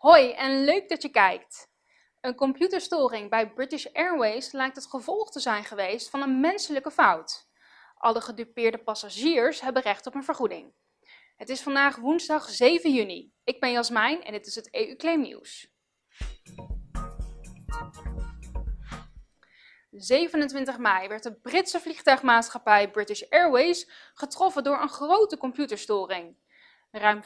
Hoi en leuk dat je kijkt! Een computerstoring bij British Airways lijkt het gevolg te zijn geweest van een menselijke fout. Alle gedupeerde passagiers hebben recht op een vergoeding. Het is vandaag woensdag 7 juni. Ik ben Jasmijn en dit is het EU-claim nieuws. 27 mei werd de Britse vliegtuigmaatschappij British Airways getroffen door een grote computerstoring. Ruim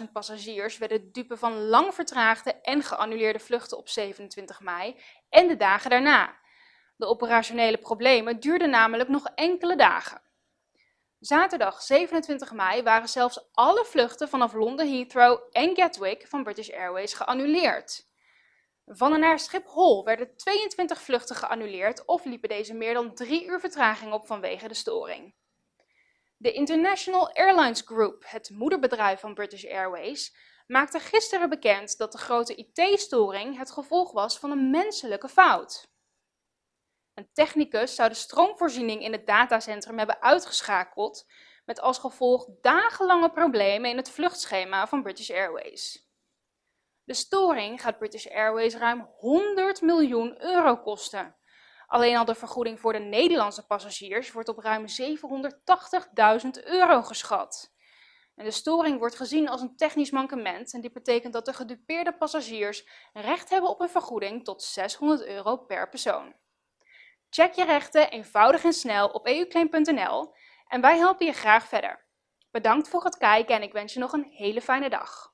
75.000 passagiers werden dupe van lang vertraagde en geannuleerde vluchten op 27 mei en de dagen daarna. De operationele problemen duurden namelijk nog enkele dagen. Zaterdag 27 mei waren zelfs alle vluchten vanaf Londen Heathrow en Gatwick van British Airways geannuleerd. Van en naar Schiphol werden 22 vluchten geannuleerd of liepen deze meer dan drie uur vertraging op vanwege de storing. De International Airlines Group, het moederbedrijf van British Airways, maakte gisteren bekend dat de grote IT-storing het gevolg was van een menselijke fout. Een technicus zou de stroomvoorziening in het datacentrum hebben uitgeschakeld, met als gevolg dagenlange problemen in het vluchtschema van British Airways. De storing gaat British Airways ruim 100 miljoen euro kosten. Alleen al de vergoeding voor de Nederlandse passagiers wordt op ruim 780.000 euro geschat. En de storing wordt gezien als een technisch mankement en dit betekent dat de gedupeerde passagiers recht hebben op een vergoeding tot 600 euro per persoon. Check je rechten eenvoudig en snel op euclaim.nl en wij helpen je graag verder. Bedankt voor het kijken en ik wens je nog een hele fijne dag.